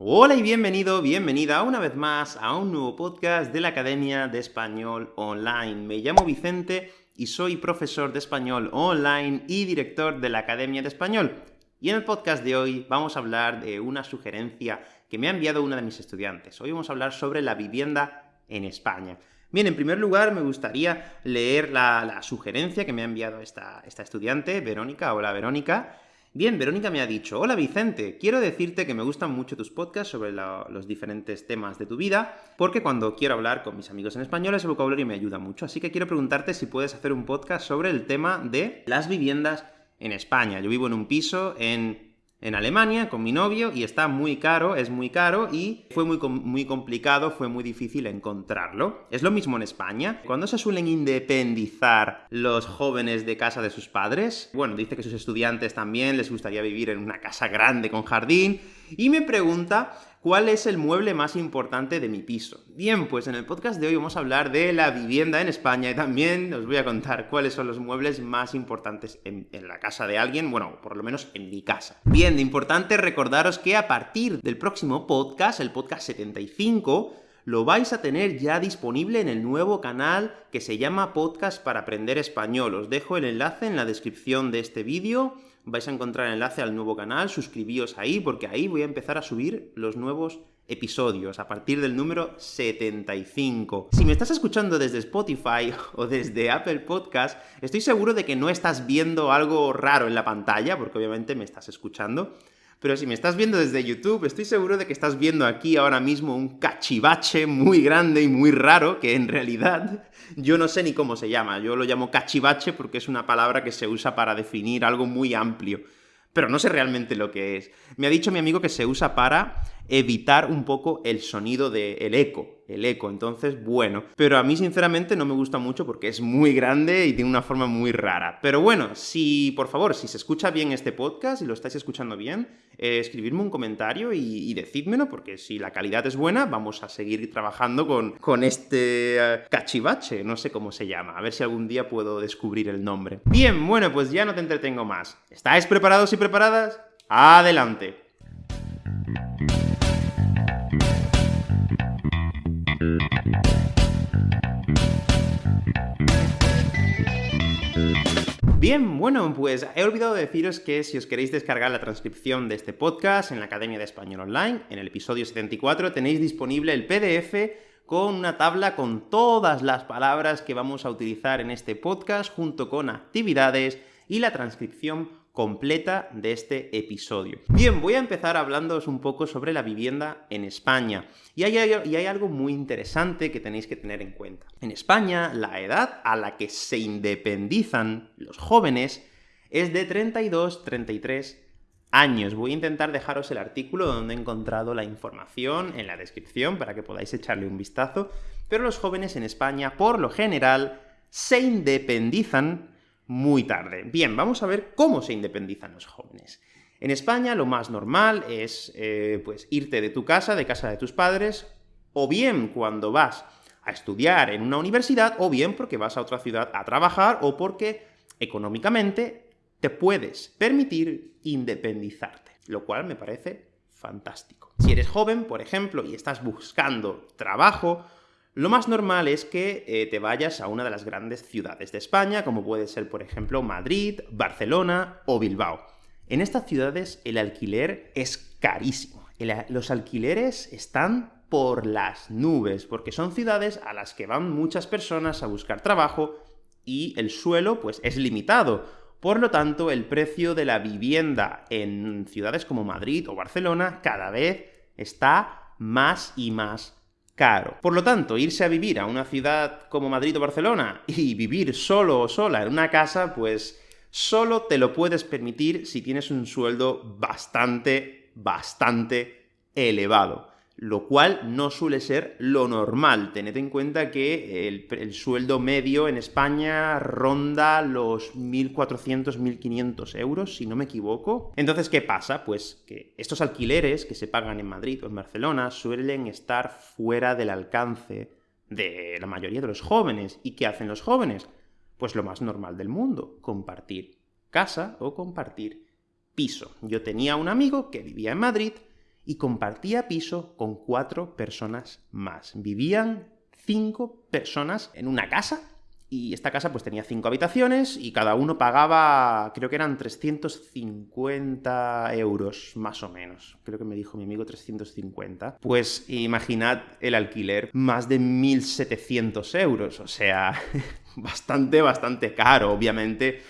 Hola y bienvenido, bienvenida una vez más a un nuevo podcast de la Academia de Español Online. Me llamo Vicente y soy profesor de español online y director de la Academia de Español. Y en el podcast de hoy vamos a hablar de una sugerencia que me ha enviado una de mis estudiantes. Hoy vamos a hablar sobre la vivienda en España. Bien, en primer lugar me gustaría leer la, sugerencia que me ha enviado esta, esta estudiante, Verónica. Hola, Verónica. Bien, Verónica me ha dicho, hola Vicente, quiero decirte que me gustan mucho tus podcasts sobre los diferentes temas de tu vida, porque cuando quiero hablar con mis amigos en español ese vocabulario me ayuda mucho, así que quiero preguntarte si puedes hacer un podcast sobre el tema de las viviendas en España. Yo vivo en un piso en en Alemania con mi novio y está muy caro, es muy caro y fue muy, muy complicado, fue muy difícil encontrarlo. Es lo mismo en España. Cuando se suelen independizar los jóvenes de casa de sus padres? Bueno, dice que sus estudiantes también les gustaría vivir en una casa grande con jardín, y me pregunta ¿Cuál es el mueble más importante de mi piso? Bien, pues en el podcast de hoy vamos a hablar de la vivienda en España y también os voy a contar cuáles son los muebles más importantes en, la casa de alguien, bueno, por lo menos en mi casa. Bien, de importante recordaros que a partir del próximo podcast, el podcast 75, lo vais a tener ya disponible en el nuevo canal que se llama Podcast para Aprender Español. Os dejo el enlace en la descripción de este vídeo vais a encontrar el enlace al nuevo canal, suscribíos ahí, porque ahí voy a empezar a subir los nuevos episodios, a partir del número 75. Si me estás escuchando desde Spotify o desde Apple Podcast, estoy seguro de que no estás viendo algo raro en la pantalla, porque obviamente me estás escuchando, pero si me estás viendo desde YouTube, estoy seguro de que estás viendo aquí ahora mismo un cachivache muy grande y muy raro, que en realidad yo no sé ni cómo se llama. Yo lo llamo cachivache porque es una palabra que se usa para definir algo muy amplio. Pero no sé realmente lo que es. Me ha dicho mi amigo que se usa para evitar un poco el sonido del eco el eco. Entonces, bueno. Pero a mí, sinceramente, no me gusta mucho porque es muy grande y tiene una forma muy rara. Pero bueno, si, por favor, si se escucha bien este podcast y lo estáis escuchando bien, eh, escribidme un comentario y, decídmelo, porque si la calidad es buena, vamos a seguir trabajando con, con este eh, cachivache, no sé cómo se llama. A ver si algún día puedo descubrir el nombre. Bien, bueno, pues ya no te entretengo más. ¿Estáis preparados y preparadas? ¡Adelante! Bien, bueno, pues he olvidado deciros que si os queréis descargar la transcripción de este podcast en la Academia de Español Online, en el episodio 74 tenéis disponible el PDF con una tabla con todas las palabras que vamos a utilizar en este podcast, junto con actividades y la transcripción completa de este episodio. Bien, voy a empezar hablándoos un poco sobre la vivienda en España. Y hay, y hay, algo muy interesante que tenéis que tener en cuenta. En España, la edad a la que se independizan los jóvenes es de 32-33 años. Voy a intentar dejaros el artículo donde he encontrado la información en la descripción para que podáis echarle un vistazo, pero los jóvenes en España, por lo general, se independizan muy tarde. Bien, vamos a ver cómo se independizan los jóvenes. En España lo más normal es eh, pues irte de tu casa, de casa de tus padres, o bien cuando vas a estudiar en una universidad, o bien porque vas a otra ciudad a trabajar, o porque económicamente te puedes permitir independizarte, lo cual me parece fantástico. Si eres joven, por ejemplo, y estás buscando trabajo, lo más normal es que eh, te vayas a una de las grandes ciudades de España, como puede ser, por ejemplo, Madrid, Barcelona o Bilbao. En estas ciudades el alquiler es carísimo. los alquileres están por las nubes, porque son ciudades a las que van muchas personas a buscar trabajo y el suelo, pues, es limitado. Por lo tanto, el precio de la vivienda en ciudades como Madrid o Barcelona cada vez está más y más caro. Por lo tanto, irse a vivir a una ciudad como Madrid o Barcelona y vivir solo o sola en una casa, pues solo te lo puedes permitir si tienes un sueldo bastante, bastante elevado lo cual no suele ser lo normal. Tened en cuenta que el, sueldo medio en España ronda los 1.400, 1.500 euros, si no me equivoco. Entonces, ¿qué pasa? Pues que estos alquileres que se pagan en Madrid o en Barcelona suelen estar fuera del alcance de la mayoría de los jóvenes. ¿Y qué hacen los jóvenes? Pues lo más normal del mundo, compartir casa o compartir piso. Yo tenía un amigo que vivía en Madrid, y compartía piso con cuatro personas más. Vivían cinco personas en una casa y esta casa pues tenía cinco habitaciones y cada uno pagaba, creo que eran 350 euros, más o menos. Creo que me dijo mi amigo 350. Pues imaginad el alquiler, más de 1.700 euros, o sea, bastante, bastante caro, obviamente.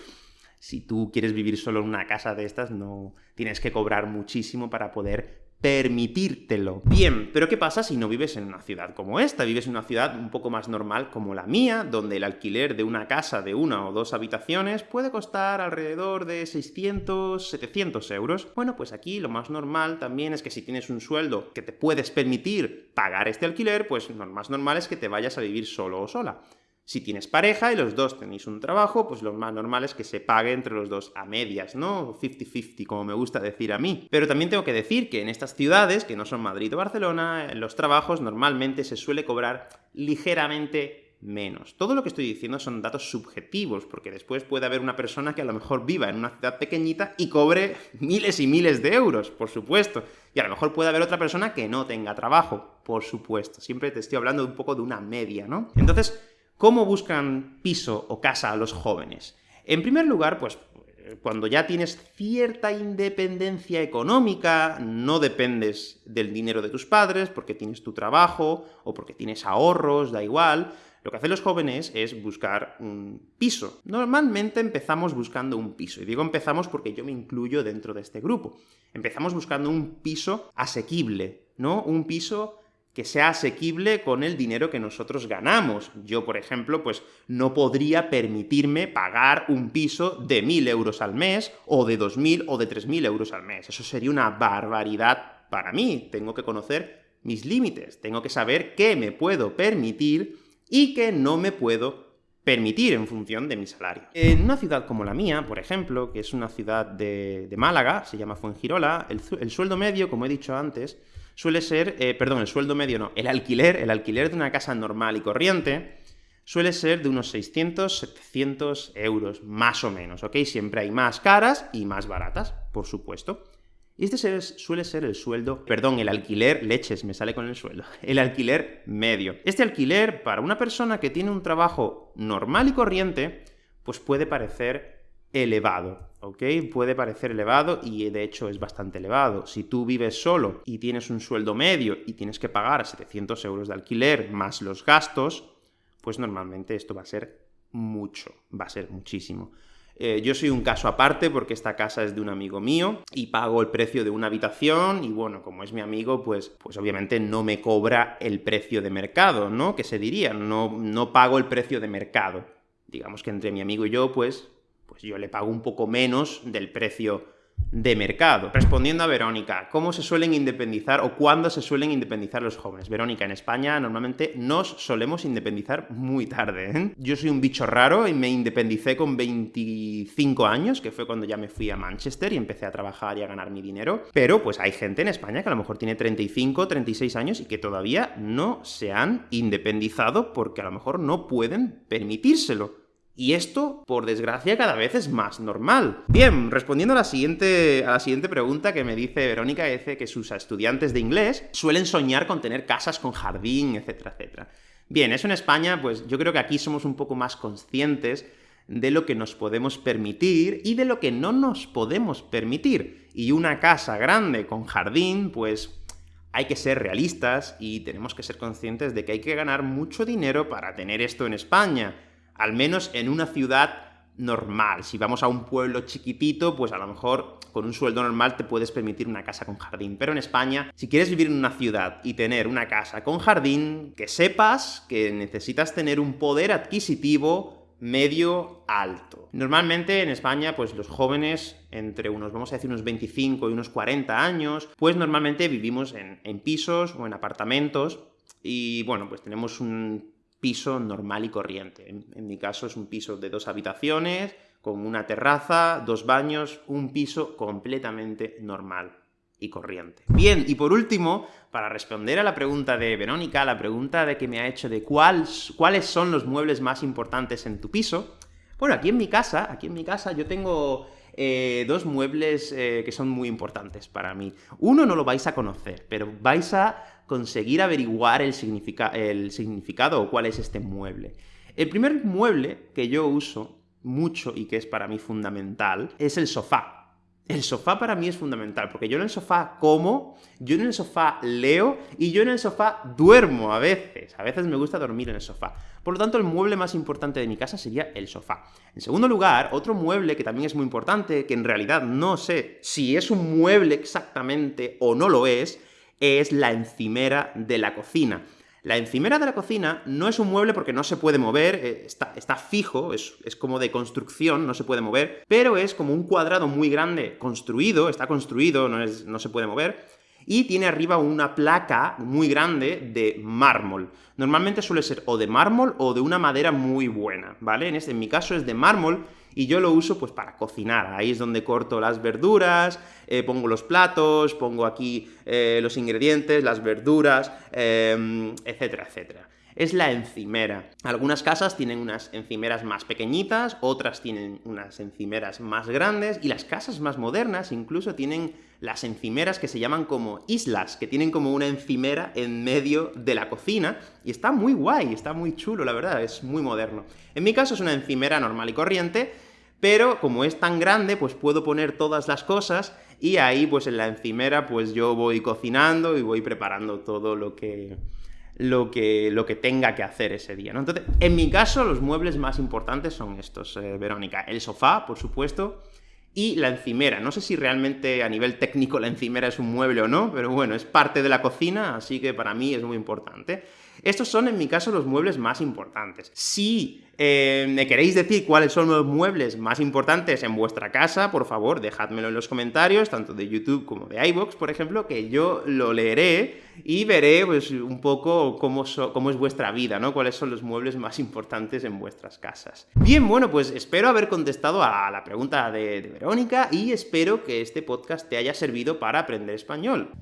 Si tú quieres vivir solo en una casa de estas, no tienes que cobrar muchísimo para poder permitírtelo. Bien, pero ¿qué pasa si no vives en una ciudad como esta? Vives en una ciudad un poco más normal como la mía, donde el alquiler de una casa de una o dos habitaciones puede costar alrededor de 600, 700 euros. Bueno, pues aquí lo más normal también es que si tienes un sueldo que te puedes permitir pagar este alquiler, pues lo más normal es que te vayas a vivir solo o sola. Si tienes pareja y los dos tenéis un trabajo, pues lo más normal es que se pague entre los dos a medias, ¿no? 50-50, como me gusta decir a mí. Pero también tengo que decir que en estas ciudades, que no son Madrid o Barcelona, los trabajos normalmente se suele cobrar ligeramente menos. Todo lo que estoy diciendo son datos subjetivos, porque después puede haber una persona que a lo mejor viva en una ciudad pequeñita y cobre miles y miles de euros, por supuesto. Y a lo mejor puede haber otra persona que no tenga trabajo, por supuesto. Siempre te estoy hablando un poco de una media, ¿no? Entonces, ¿Cómo buscan piso o casa a los jóvenes? En primer lugar, pues cuando ya tienes cierta independencia económica, no dependes del dinero de tus padres, porque tienes tu trabajo, o porque tienes ahorros, da igual, lo que hacen los jóvenes es buscar un piso. Normalmente empezamos buscando un piso, y digo empezamos porque yo me incluyo dentro de este grupo. Empezamos buscando un piso asequible, ¿no? Un piso que sea asequible con el dinero que nosotros ganamos. Yo, por ejemplo, pues no podría permitirme pagar un piso de 1.000 euros al mes, o de 2.000 o de 3.000 euros al mes. Eso sería una barbaridad para mí. Tengo que conocer mis límites, tengo que saber qué me puedo permitir y qué no me puedo permitir en función de mi salario. En una ciudad como la mía, por ejemplo, que es una ciudad de, Málaga, se llama Fuengirola, el sueldo medio, como he dicho antes, suele ser, eh, perdón, el sueldo medio no, el alquiler, el alquiler de una casa normal y corriente, suele ser de unos 600, 700 euros, más o menos, ¿ok? Siempre hay más caras y más baratas, por supuesto. Y este suele ser el sueldo, perdón, el alquiler, leches, me sale con el sueldo, el alquiler medio. Este alquiler, para una persona que tiene un trabajo normal y corriente, pues puede parecer elevado, ¿ok? Puede parecer elevado y de hecho es bastante elevado. Si tú vives solo y tienes un sueldo medio y tienes que pagar 700 euros de alquiler más los gastos, pues normalmente esto va a ser mucho, va a ser muchísimo. Eh, yo soy un caso aparte porque esta casa es de un amigo mío y pago el precio de una habitación y bueno, como es mi amigo, pues, pues obviamente no me cobra el precio de mercado, ¿no? Que se diría, no, no pago el precio de mercado. Digamos que entre mi amigo y yo, pues pues yo le pago un poco menos del precio de mercado. Respondiendo a Verónica, ¿cómo se suelen independizar o cuándo se suelen independizar los jóvenes? Verónica, en España normalmente nos solemos independizar muy tarde. ¿eh? Yo soy un bicho raro y me independicé con 25 años, que fue cuando ya me fui a Manchester y empecé a trabajar y a ganar mi dinero, pero pues hay gente en España que a lo mejor tiene 35, 36 años y que todavía no se han independizado porque a lo mejor no pueden permitírselo. Y esto, por desgracia, cada vez es más normal. Bien, respondiendo a la siguiente, a la siguiente pregunta que me dice Verónica, dice que sus estudiantes de inglés suelen soñar con tener casas con jardín, etcétera, etcétera. Bien, eso en España, pues yo creo que aquí somos un poco más conscientes de lo que nos podemos permitir y de lo que no nos podemos permitir. Y una casa grande con jardín, pues hay que ser realistas y tenemos que ser conscientes de que hay que ganar mucho dinero para tener esto en España al menos en una ciudad normal. Si vamos a un pueblo chiquitito, pues a lo mejor con un sueldo normal te puedes permitir una casa con jardín. Pero en España, si quieres vivir en una ciudad y tener una casa con jardín, que sepas que necesitas tener un poder adquisitivo medio alto. Normalmente en España, pues los jóvenes entre unos, vamos a decir, unos 25 y unos 40 años, pues normalmente vivimos en, en pisos o en apartamentos, y bueno, pues tenemos un piso normal y corriente. En, mi caso es un piso de dos habitaciones, con una terraza, dos baños, un piso completamente normal y corriente. Bien, y por último, para responder a la pregunta de Verónica, la pregunta de que me ha hecho de cuáles son los muebles más importantes en tu piso, bueno, aquí en mi casa, aquí en mi casa yo tengo eh, dos muebles eh, que son muy importantes para mí. Uno no lo vais a conocer, pero vais a conseguir averiguar el, el significado o cuál es este mueble. El primer mueble que yo uso mucho y que es para mí fundamental es el sofá. El sofá para mí es fundamental, porque yo en el sofá como, yo en el sofá leo y yo en el sofá duermo a veces. A veces me gusta dormir en el sofá. Por lo tanto, el mueble más importante de mi casa sería el sofá. En segundo lugar, otro mueble que también es muy importante, que en realidad no sé si es un mueble exactamente o no lo es, es la encimera de la cocina. La encimera de la cocina no es un mueble porque no se puede mover, eh, está, está fijo, es, es, como de construcción, no se puede mover, pero es como un cuadrado muy grande construido, está construido, no, es, no se puede mover, y tiene arriba una placa muy grande de mármol. Normalmente suele ser o de mármol o de una madera muy buena, ¿vale? En, este, en mi caso es de mármol, y yo lo uso pues para cocinar, ahí es donde corto las verduras, eh, pongo los platos, pongo aquí eh, los ingredientes, las verduras, em, etcétera, etcétera es la encimera. Algunas casas tienen unas encimeras más pequeñitas, otras tienen unas encimeras más grandes, y las casas más modernas incluso tienen las encimeras que se llaman como islas, que tienen como una encimera en medio de la cocina, y está muy guay, está muy chulo, la verdad, es muy moderno. En mi caso es una encimera normal y corriente, pero como es tan grande, pues puedo poner todas las cosas, y ahí, pues en la encimera, pues yo voy cocinando y voy preparando todo lo que lo que, lo que tenga que hacer ese día, ¿no? Entonces, en mi caso, los muebles más importantes son estos, eh, Verónica. El sofá, por supuesto, y la encimera. No sé si realmente a nivel técnico la encimera es un mueble o no, pero bueno, es parte de la cocina, así que para mí es muy importante. Estos son, en mi caso, los muebles más importantes. Si eh, me queréis decir cuáles son los muebles más importantes en vuestra casa, por favor, dejádmelo en los comentarios, tanto de YouTube como de iVoox, por ejemplo, que yo lo leeré y veré, pues, un poco cómo, es vuestra vida, ¿no? Cuáles son los muebles más importantes en vuestras casas. Bien, bueno, pues espero haber contestado a la pregunta de Verónica y espero que este podcast te haya servido para aprender español.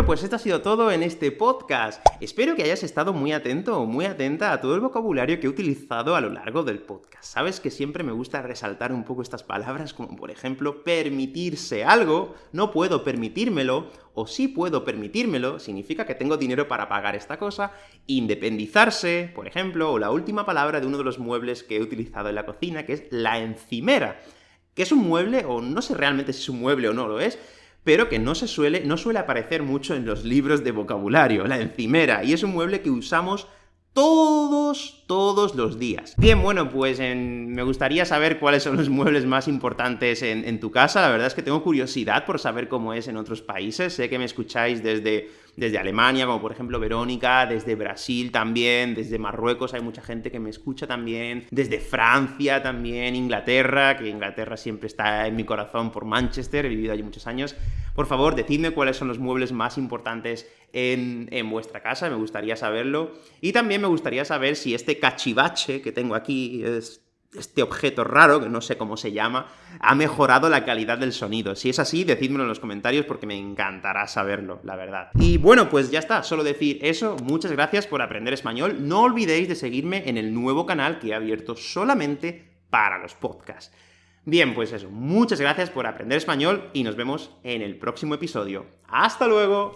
Bueno, pues esto ha sido todo en este podcast. Espero que hayas estado muy atento o muy atenta a todo el vocabulario que he utilizado a lo largo del podcast. Sabes que siempre me gusta resaltar un poco estas palabras, como por ejemplo, permitirse algo, no puedo permitírmelo, o sí puedo permitírmelo, significa que tengo dinero para pagar esta cosa, independizarse, por ejemplo, o la última palabra de uno de los muebles que he utilizado en la cocina, que es la encimera, que es un mueble, o no sé realmente si es un mueble o no lo es, pero que no, se suele, no suele aparecer mucho en los libros de vocabulario, la encimera, y es un mueble que usamos todos, todos los días. Bien, bueno, pues me gustaría saber cuáles son los muebles más importantes en, en, tu casa, la verdad es que tengo curiosidad por saber cómo es en otros países, sé que me escucháis desde, desde Alemania, como por ejemplo Verónica, desde Brasil también, desde Marruecos hay mucha gente que me escucha también, desde Francia también, Inglaterra, que Inglaterra siempre está en mi corazón por Manchester, he vivido allí muchos años. Por favor, decidme cuáles son los muebles más importantes en, en vuestra casa, me gustaría saberlo. Y también me gustaría saber si este cachivache que tengo aquí es este objeto raro, que no sé cómo se llama, ha mejorado la calidad del sonido. Si es así, decídmelo en los comentarios porque me encantará saberlo, la verdad. Y bueno, pues ya está, solo decir eso, muchas gracias por aprender español, no olvidéis de seguirme en el nuevo canal que he abierto solamente para los podcasts. Bien, pues eso, muchas gracias por aprender español y nos vemos en el próximo episodio. ¡Hasta luego!